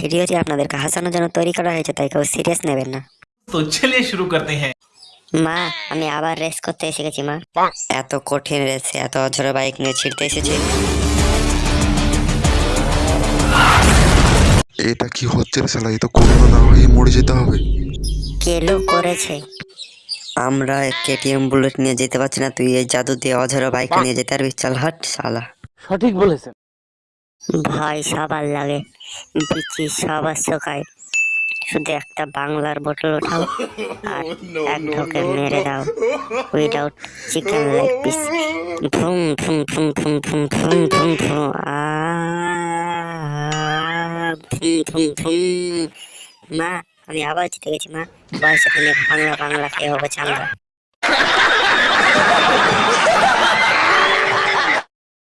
Video যে আপনাদের হাসানোর জন্য তৈরি করা হয়েছে তাই কেউ সিরিয়াস নেবেন না। তো চলে শুরু করতে হ্যাঁ। মা আমি আবার রেস করতে এসে গেছি মা। এত কঠিন রেসে এত অঝরে বাইক নিয়ে ছিড়তে এসেছি। এটা কি হচ্ছে রে শালা? এ তো করোনা না হয় মরে যেতে হবে। কেলো করেছে। আমরা কেটিএম বুলেট নিয়ে যেতে পারছি না তুই এই জাদু দিয়ে অঝরে বাইক নিয়ে যেতে পারবি চল হট শালা। সঠিক বলেছেন। ভয় সবার লাগে বিচি সবার শোকায় শুধু একটা বাংলার বোতল ওঠাও আর এক ঢোকে মেরে দাও উইদাউট চিকেন লেগ পিস ভুম ভুম ভুম ভুম ভুম ভুম ভুম ভুম আ ভুম ভুম ভুম মা। আমি আবার জিতে গেছি মা বয়সে তুমি বাংলা বাংলা খেয়ে হবে চাঙ্গা